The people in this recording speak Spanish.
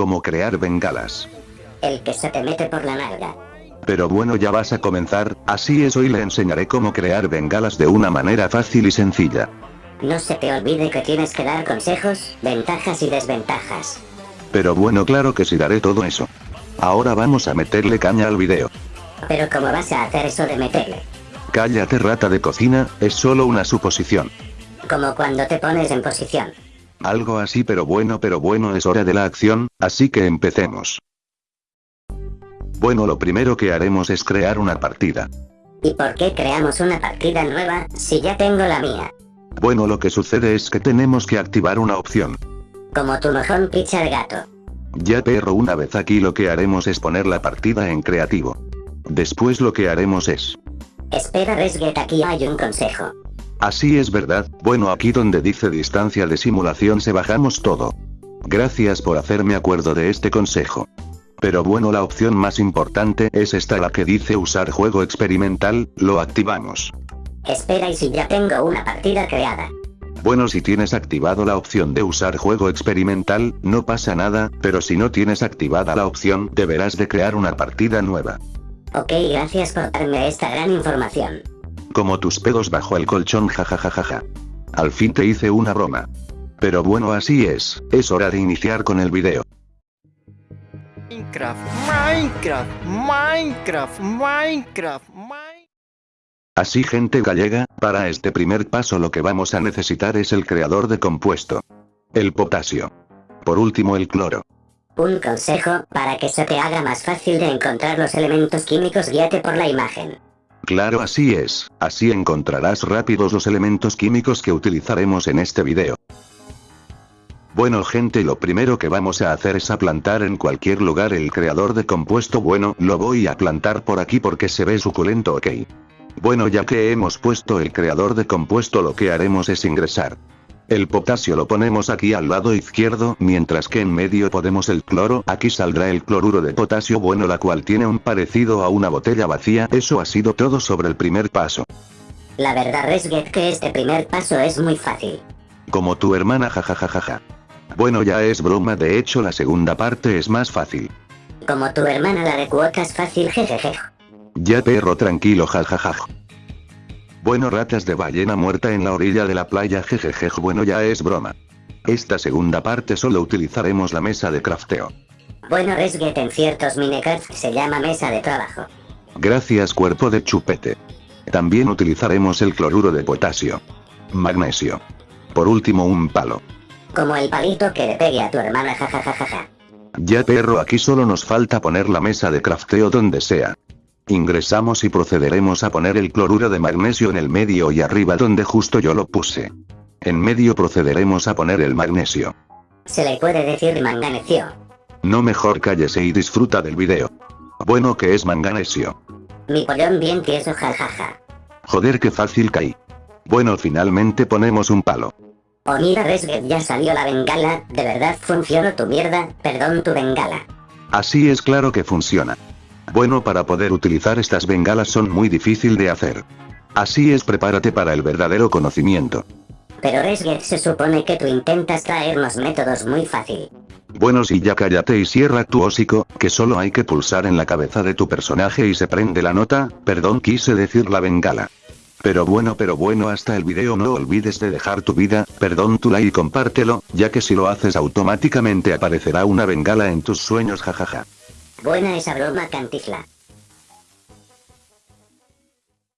Como crear bengalas. El que se te mete por la nalga. Pero bueno ya vas a comenzar, así es hoy le enseñaré cómo crear bengalas de una manera fácil y sencilla. No se te olvide que tienes que dar consejos, ventajas y desventajas. Pero bueno claro que sí daré todo eso. Ahora vamos a meterle caña al video. Pero ¿cómo vas a hacer eso de meterle? Cállate rata de cocina, es solo una suposición. Como cuando te pones en posición. Algo así pero bueno pero bueno es hora de la acción, así que empecemos. Bueno lo primero que haremos es crear una partida. ¿Y por qué creamos una partida nueva, si ya tengo la mía? Bueno lo que sucede es que tenemos que activar una opción. Como tu mojón picha de gato. Ya perro una vez aquí lo que haremos es poner la partida en creativo. Después lo que haremos es... Espera Resget aquí hay un consejo. Así es verdad, bueno aquí donde dice distancia de simulación se bajamos todo. Gracias por hacerme acuerdo de este consejo. Pero bueno la opción más importante es esta la que dice usar juego experimental, lo activamos. Espera y si ya tengo una partida creada. Bueno si tienes activado la opción de usar juego experimental, no pasa nada, pero si no tienes activada la opción, deberás de crear una partida nueva. Ok gracias por darme esta gran información. Como tus pedos bajo el colchón jajajajaja. Al fin te hice una broma. Pero bueno así es, es hora de iniciar con el video. Minecraft, Minecraft, Minecraft, Minecraft, Minecraft. Así gente gallega, para este primer paso lo que vamos a necesitar es el creador de compuesto. El potasio. Por último el cloro. Un consejo, para que se te haga más fácil de encontrar los elementos químicos guíate por la imagen. Claro así es, así encontrarás rápidos los elementos químicos que utilizaremos en este video. Bueno gente lo primero que vamos a hacer es a plantar en cualquier lugar el creador de compuesto bueno, lo voy a plantar por aquí porque se ve suculento ok. Bueno ya que hemos puesto el creador de compuesto lo que haremos es ingresar. El potasio lo ponemos aquí al lado izquierdo, mientras que en medio ponemos el cloro, aquí saldrá el cloruro de potasio bueno la cual tiene un parecido a una botella vacía, eso ha sido todo sobre el primer paso. La verdad Resget que este primer paso es muy fácil. Como tu hermana jajajajaja. Bueno ya es broma de hecho la segunda parte es más fácil. Como tu hermana la de cuotas fácil jejeje. Ya perro tranquilo jajajaj. Bueno ratas de ballena muerta en la orilla de la playa jejejej bueno ya es broma. Esta segunda parte solo utilizaremos la mesa de crafteo. Bueno Resget en ciertos minecraft se llama mesa de trabajo. Gracias cuerpo de chupete. También utilizaremos el cloruro de potasio. Magnesio. Por último un palo. Como el palito que le pegue a tu hermana jajajajaja. Ya perro aquí solo nos falta poner la mesa de crafteo donde sea. Ingresamos y procederemos a poner el cloruro de magnesio en el medio y arriba donde justo yo lo puse. En medio procederemos a poner el magnesio. Se le puede decir manganecio. No mejor cállese y disfruta del video. Bueno que es manganesio. Mi pollón bien tieso jajaja. Joder que fácil caí. Bueno finalmente ponemos un palo. Oh mira Resget ya salió la bengala, de verdad funcionó tu mierda, perdón tu bengala. Así es claro que funciona. Bueno para poder utilizar estas bengalas son muy difícil de hacer. Así es prepárate para el verdadero conocimiento. Pero Resget se supone que tú intentas traernos métodos muy fácil. Bueno si ya cállate y cierra tu hocico, que solo hay que pulsar en la cabeza de tu personaje y se prende la nota, perdón quise decir la bengala. Pero bueno pero bueno hasta el video no olvides de dejar tu vida, perdón tu like y compártelo, ya que si lo haces automáticamente aparecerá una bengala en tus sueños jajaja. Buena esa broma cantifla.